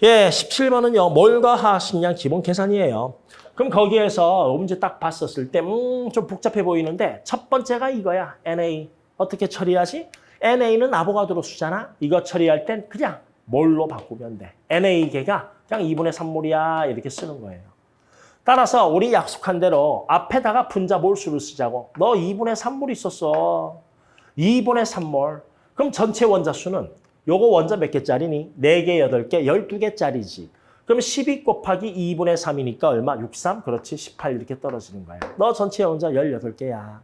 예, 17번은요. 몰과 하식량 기본 계산이에요. 그럼 거기에서 문제 딱 봤었을 때, 음, 좀 복잡해 보이는데, 첫 번째가 이거야. NA. 어떻게 처리하지? NA는 아보가드로 수잖아. 이거 처리할 땐 그냥 몰로 바꾸면 돼. NA계가 그냥 2분의 3몰이야. 이렇게 쓰는 거예요. 따라서 우리 약속한 대로 앞에다가 분자 몰수를 쓰자고. 너 2분의 3몰 있었어. 2분의 3몰. 그럼 전체 원자 수는 요거 원자 몇 개짜리니? 4개, 8개, 12개짜리지. 그럼 12 곱하기 2분의 3이니까 얼마? 63? 그렇지. 18 이렇게 떨어지는 거야. 너 전체 원자 18개야.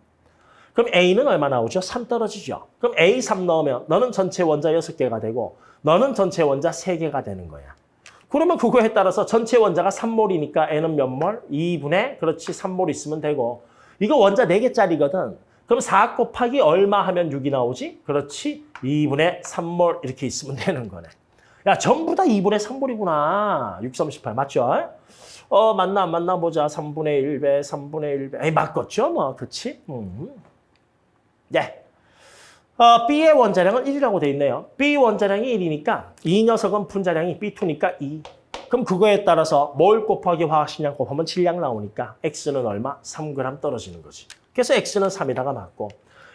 그럼 A는 얼마 나오죠? 3 떨어지죠. 그럼 A 3 넣으면 너는 전체 원자 6개가 되고 너는 전체 원자 3개가 되는 거야. 그러면 그거에 따라서 전체 원자가 3몰이니까 N은 몇 몰? 2분의 그렇지 3몰 있으면 되고 이거 원자 4개짜리거든. 그럼 4 곱하기 얼마 하면 6이 나오지? 그렇지 2분의 3몰 이렇게 있으면 되는 거네. 야 전부 다 2분의 3몰이구나. 6, 38 맞죠? 어 맞나 안 맞나 보자. 3분의 1배, 3분의 1배. 에이 맞겠죠 뭐 그렇지? 음. 네. 어, B의 원자량은 1이라고 돼 있네요. B 원자량이 1이니까 이 녀석은 분자량이 B2니까 2. 그럼 그거에 따라서 몰 곱하기 화학식량 곱하면 질량 나오니까 X는 얼마? 3g 떨어지는 거지. 그래서 X는 3이다가 맞고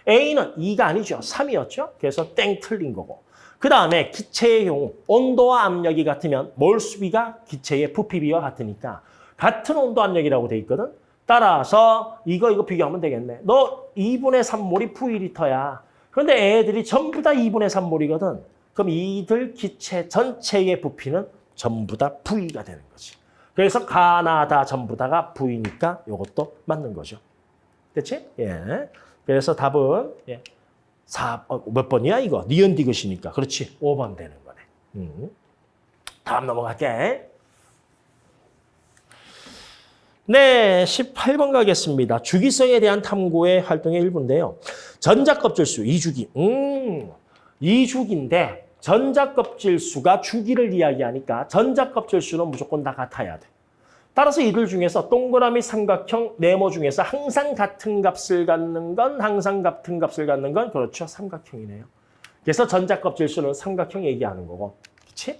A는 2가 아니죠. 3이었죠. 그래서 땡 틀린 거고. 그 다음에 기체의 경우 온도와 압력이 같으면 몰 수비가 기체의 부피비와 같으니까 같은 온도 압력이라고 돼 있거든. 따라서 이거 이거 비교하면 되겠네. 너 2분의 3몰이 V리터야. 그런데 애들이 전부 다 2분의 3몰이거든. 그럼 이들 기체 전체의 부피는 전부 다 V가 되는 거지. 그래서 가나다 전부 다가 V니까 이것도 맞는 거죠. 됐지? 예. 그래서 답은 예. 4, 어, 몇 번이야 이거? 니은 디귿이니까. 그렇지. 5번 되는 거네. 음. 다음 넘어갈게. 네, 18번 가겠습니다. 주기성에 대한 탐구의 활동의 일부인데요. 전자껍질수, 이주기. 음, 이주기인데 전자껍질 수가 주기를 이야기하니까 전자껍질 수는 무조건 다 같아야 돼. 따라서 이들 중에서 동그라미 삼각형 네모 중에서 항상 같은 값을 갖는 건 항상 같은 값을 갖는 건 그렇죠. 삼각형이네요. 그래서 전자껍질 수는 삼각형 얘기하는 거고. 그렇지?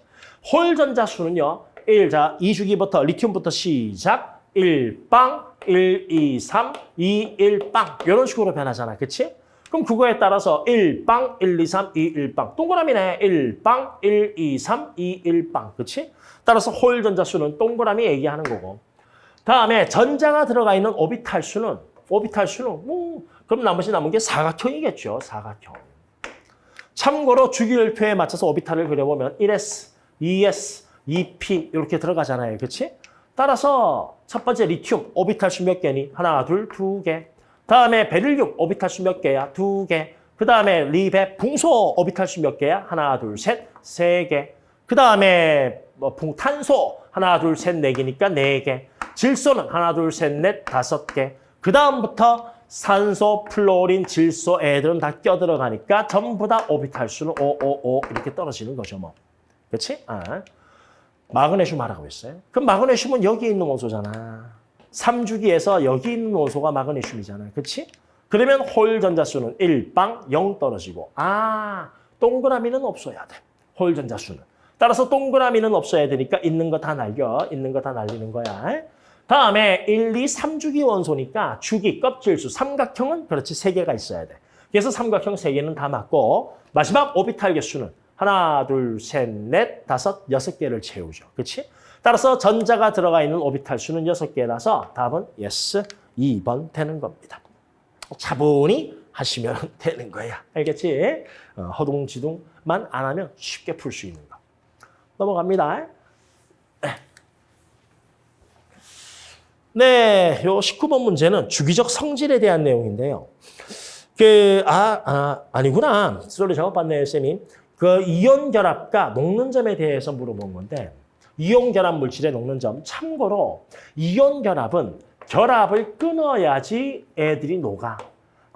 홀 전자수는요. 1, 자, 2주기부터 리튬부터 시작. 1빵, 1, 2, 3, 2, 1빵. 이런 식으로 변하잖아. 그치? 그럼 그거에 따라서 1빵, 1, 2, 3, 2, 1빵. 동그라미네. 1빵, 1, 2, 3, 2, 1빵. 그치? 따라서 홀 전자수는 동그라미 얘기하는 거고. 다음에 전자가 들어가 있는 오비탈 수는 오비탈 수는 뭐 그럼 나머지 남은 게 사각형이겠죠. 사각형. 참고로 주기율표에 맞춰서 오비탈을 그려보면 1s, 2s, 2p 이렇게 들어가잖아요. 그렇지? 따라서 첫 번째 리튬 오비탈 수 몇 개니? 하나, 둘, 두 개. 다음에 베릴륨 오비탈 수 몇 개야? 두 개. 그 다음에 리베 붕소 오비탈 수 몇 개야? 하나, 둘, 셋, 세 개. 그 다음에 뭐 붕탄소 하나, 둘, 셋, 네 개니까 네 개. 질소는 하나, 둘, 셋, 넷, 다섯 개. 그 다음부터 산소, 플로린, 질소 애들은 다 껴들어가니까 전부 다 오비탈 수는 5, 5, 5 이렇게 떨어지는 거죠. 뭐. 그렇지? 아. 마그네슘 하라고 했어요. 그럼 마그네슘은 여기 있는 원소잖아. 3주기에서 여기 있는 원소가 마그네슘이잖아. 그렇지? 그러면 홀 전자수는 1 빵 0 떨어지고 아 동그라미는 없어야 돼. 홀 전자수는. 따라서 동그라미는 없어야 되니까 있는 거 다 날려. 있는 거 다 날리는 거야. 다음에 1, 2, 3주기 원소니까 주기, 껍질수, 삼각형은 그렇지 세 개가 있어야 돼. 그래서 삼각형 세 개는 다 맞고 마지막 오비탈 개수는 하나, 둘, 셋, 넷, 다섯, 여섯 개를 채우죠. 그렇지? 따라서 전자가 들어가 있는 오비탈 수는 여섯 개라서 답은 yes, 2번 되는 겁니다. 차분히 하시면 <laughs> 되는 거야. 알겠지? 어, 허둥지둥만 안 하면 쉽게 풀 수 있는 거. 넘어갑니다. 네, 요 19번 문제는 주기적 성질에 대한 내용인데요. 그, 아, 아, 아니구나. 소리 잘못 봤네요, 쌤이. 그 이온 결합과 녹는 점에 대해서 물어본 건데 이온 결합 물질의 녹는 점 참고로 이온 결합은 결합을 끊어야지 애들이 녹아.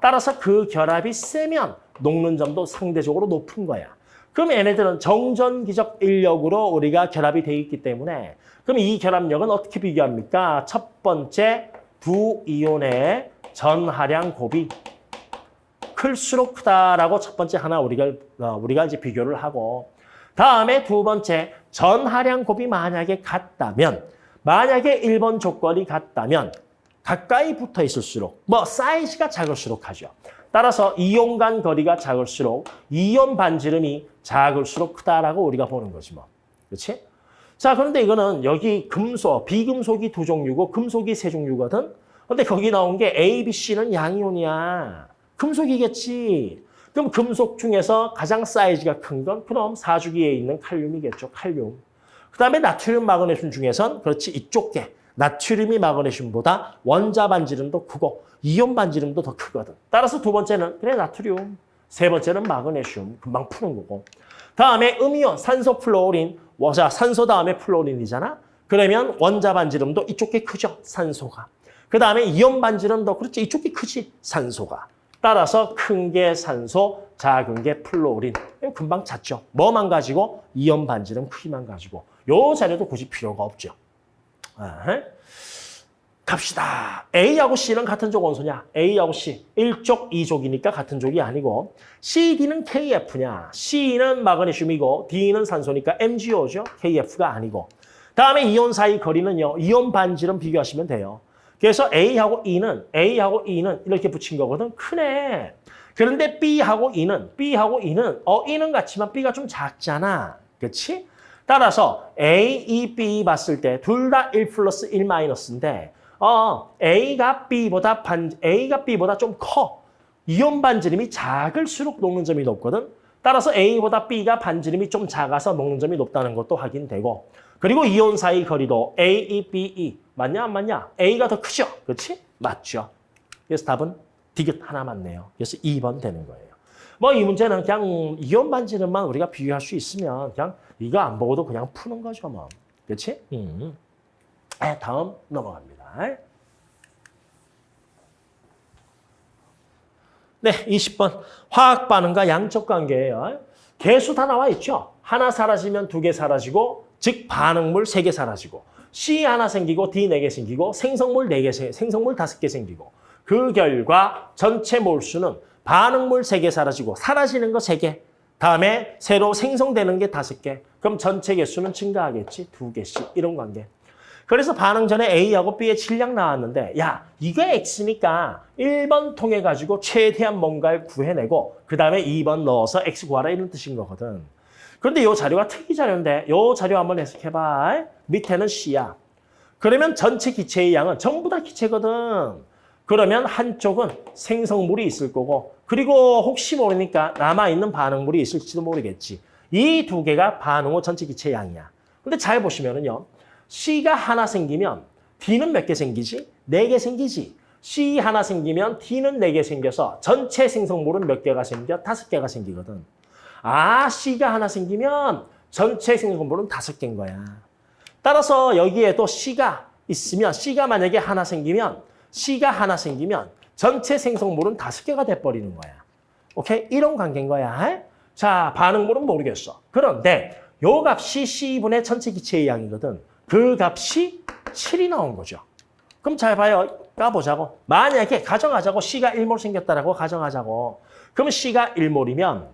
따라서 그 결합이 세면 녹는 점도 상대적으로 높은 거야. 그럼 얘네들은 정전기적 인력으로 우리가 결합이 돼 있기 때문에 그럼 이 결합력은 어떻게 비교합니까? 첫 번째 두 이온의 전하량 곱이 클수록 크다라고 첫 번째 하나 우리가 어, 우리가 이제 비교를 하고 다음에 두 번째 전하량 곱이 만약에 같다면 만약에 1번 조건이 같다면 가까이 붙어 있을수록 뭐 사이즈가 작을수록 하죠. 따라서 이온 간 거리가 작을수록 이온 반지름이 작을수록 크다라고 우리가 보는 거지 뭐. 그렇지? 자, 그런데 이거는 여기 금속, 비금속이 두 종류고 금속이 세 종류거든. 근데 거기 나온 게 A, B, C는 양이온이야. 금속이겠지. 그럼 금속 중에서 가장 사이즈가 큰 건 그럼 사주기에 있는 칼륨이겠죠. 칼륨. 그다음에 나트륨 마그네슘 중에선 그렇지 이쪽 게 나트륨이 마그네슘보다 원자 반지름도 크고 이온 반지름도 더 크거든. 따라서 두 번째는 그래 나트륨, 세 번째는 마그네슘 금방 푸는 거고. 다음에 음이온, 산소 플로린, 원자 산소 다음에 플로린이잖아. 그러면 원자 반지름도 이쪽 게 크죠. 산소가. 그다음에 이온 반지름도 그렇지 이쪽 게 크지. 산소가. 따라서 큰 게 산소, 작은 게 플로린. 금방 찾죠. 뭐만 가지고? 이온 반지름 크기만 가지고. 요 자료도 굳이 필요가 없죠. 아, 갑시다. A하고 C는 같은 족 원소냐? A하고 C. 1족, 2족이니까 같은 족이 아니고 C, D는 KF냐? C는 마그네슘이고 D는 산소니까 MgO죠. KF가 아니고. 다음에 이온 사이 거리는요. 이온 반지름 비교하시면 돼요. 그래서 A하고 E는 A하고 E는 이렇게 붙인 거거든. 크네. 그런데 B하고 E는 B하고 E는 어 E는 같지만 B가 좀 작잖아. 그렇지? 따라서 A, E, B 봤을 때 둘 다 1 플러스 1 마이너스인데 어 A가 B보다 반 A가 B보다 좀 커. 이온 반지름이 작을수록 녹는 점이 높거든. 따라서 A보다 B가 반지름이 좀 작아서 녹는 점이 높다는 것도 확인되고 그리고 이온 사이 거리도 A, E, B, E 맞냐 안 맞냐? A가 더 크죠? 그렇지? 맞죠. 그래서 답은 디귿 하나 맞네요. 그래서 2번 되는 거예요. 뭐 이 문제는 그냥 이온 반지름만 우리가 비교할 수 있으면 그냥 이거 안 보고도 그냥 푸는 거죠 뭐. 그렇지? 음. 네, 다음 넘어갑니다. 네, 20번. 화학 반응과 양적 관계예요. 개수 다 나와 있죠. 하나 사라지면 두 개 사라지고 즉 반응물 세 개 사라지고 C 하나 생기고 D 네 개 생기고 생성물 네 개 생성물 다섯 개 생기고 그 결과 전체 몰수는 반응물 세 개 사라지고 사라지는 거 세 개. 다음에 새로 생성되는 게 다섯 개. 그럼 전체 개수는 증가하겠지. 두 개씩. 이런 관계. 그래서 반응 전에 A하고 B의 질량 나왔는데 야 이거 X니까 1번 통해 가지고 최대한 뭔가를 구해내고 그 다음에 2번 넣어서 X 구하라 이런 뜻인 거거든. 그런데 이 자료가 특이 자료인데 이 자료 한번 해석해봐. 밑에는 C야. 그러면 전체 기체의 양은 전부 다 기체거든. 그러면 한쪽은 생성물이 있을 거고 그리고 혹시 모르니까 남아있는 반응물이 있을지도 모르겠지. 이 두 개가 반응 후 전체 기체 양이야. 근데 잘 보시면은요. C가 하나 생기면 D는 몇 개 생기지? 네 개 생기지. C 하나 생기면 D는 네 개 생겨서 전체 생성물은 몇 개가 생겨? 다섯 개가 생기거든. 아, C가 하나 생기면 전체 생성물은 다섯 개인 거야. 따라서 여기에도 C가 있으면 C가 만약에 하나 생기면 C가 하나 생기면 전체 생성물은 다섯 개가 돼버리는 거야. 오케이? 이런 관계인 거야. 자, 반응물은 모르겠어. 그런데 요 값이 C분의 전체 기체의 양이거든. 그 값이 7이 나온 거죠. 그럼 잘 봐요. 까보자고. 만약에 가정하자고 C가 1몰 생겼다라고 가정하자고. 그럼 C가 1몰이면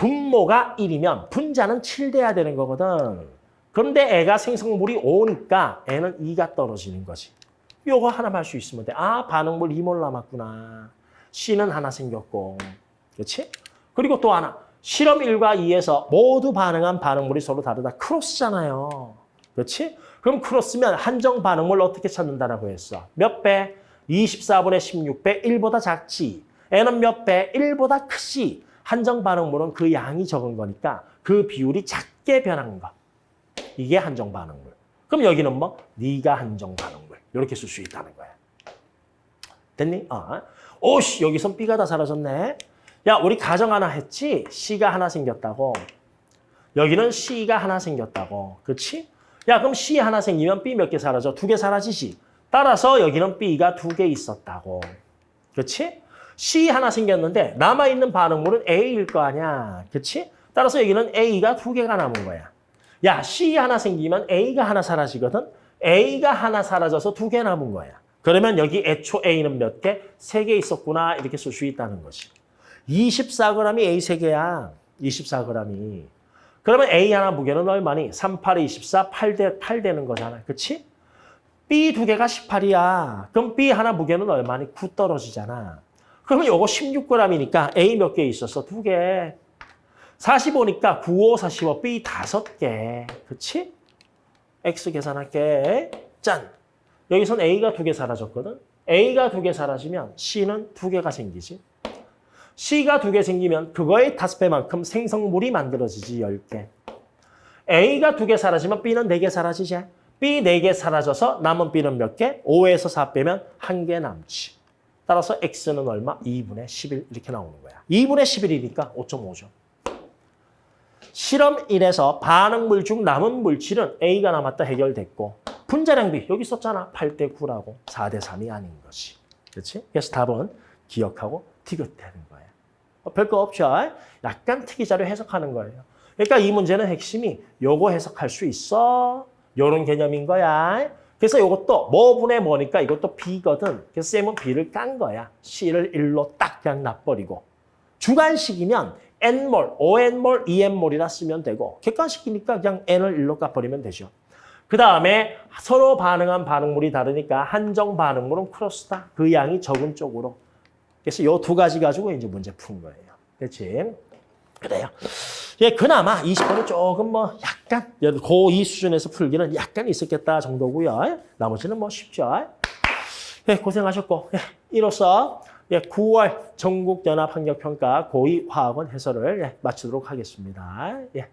분모가 1이면 분자는 7 돼야 되는 거거든. 그런데 애가 생성물이 5니까 애는 2가 떨어지는 거지. 요거 하나만 할 수 있으면 돼. 아, 반응물 2몰 남았구나. C는 하나 생겼고. 그렇지? 그리고 또 하나. 실험 1과 2에서 모두 반응한 반응물이 서로 다르다. 크로스잖아요. 그렇지? 그럼 크로스면 한정 반응물 어떻게 찾는다라고 했어? 몇 배? 24분의 16배 1보다 작지. N은 몇 배? 1보다 크지. 한정 반응물은 그 양이 적은 거니까 그 비율이 작게 변한 거. 이게 한정 반응물. 그럼 여기는 뭐? 네가 한정 반응물. 이렇게 쓸 수 있다는 거야. 됐니? 어. 오씨, 여기선 B가 다 사라졌네. 야, 우리 가정 하나 했지? C가 하나 생겼다고. 여기는 C가 하나 생겼다고. 그렇지? 야, 그럼 C 하나 생기면 B 몇 개 사라져? 두 개 사라지지. 따라서 여기는 B가 두 개 있었다고. 그렇지? C 하나 생겼는데 남아있는 반응물은 A일 거 아니야. 그치? 따라서 여기는 A가 두 개가 남은 거야. 야, C 하나 생기면 A가 하나 사라지거든? A가 하나 사라져서 두 개 남은 거야. 그러면 여기 애초 A는 몇 개? 세 개 있었구나. 이렇게 쓸 수 있다는 거지. 24g이 A 세개야 24g이. 그러면 A 하나 무게는 얼마니? 3, 8, 24, 8대, 8 되는 거잖아. 그치? B 두 개가 18이야. 그럼 B 하나 무게는 얼마니? 9 떨어지잖아. 그러면 요거 16g이니까 A 몇 개 있었어? 두 개. 45니까 9, 5, 45, B 다섯 개. 그치? X 계산할게. 짠! 여기선 A가 두 개 사라졌거든? A가 두 개 사라지면 C는 두 개가 생기지. C가 두 개 생기면 그거의 다섯 배만큼 생성물이 만들어지지, 10개. A가 두 개 사라지면 B는 네 개 사라지지. B 네 개 사라져서 남은 B는 몇 개? 5에서 4 빼면 한 개 남지. 따라서 X는 얼마? 2분의 11 이렇게 나오는 거야. 2분의 11이니까 5.5죠. 실험 1에서 반응물 중 남은 물질은 A가 남았다 해결됐고 분자량비 여기 썼잖아. 8대 9라고 4대 3이 아닌 것이. 그렇지? 그래서 답은 기억하고 티귿대는 거예요. 어, 별거 없죠. 약간 특이자료 해석하는 거예요. 그러니까 이 문제는 핵심이 요거 해석할 수 있어. 요런 개념인 거야. 그래서 이것도 뭐분의 뭐니까 이것도 B거든. 그래서 쌤은 B를 깐 거야. C를 1로 딱 그냥 놔버리고. 주관식이면 N몰, ON몰, EN몰이라 쓰면 되고 객관식이니까 그냥 N을 1로 까버리면 되죠. 그 다음에 서로 반응한 반응물이 다르니까 한정 반응물은 크로스다. 그 양이 적은 쪽으로. 그래서 요두 가지 가지고 이제 문제 푼 거예요. 그렇지? 그래요. 예, 그나마 20번은 조금 뭐 약간 고2 수준에서 풀기는 약간 있었겠다 정도고요. 나머지는 뭐 쉽죠. 예, 고생하셨고 예, 이로써 예, 9월 전국연합학력평가 고2 화학원 해설을 예, 마치도록 하겠습니다. 예.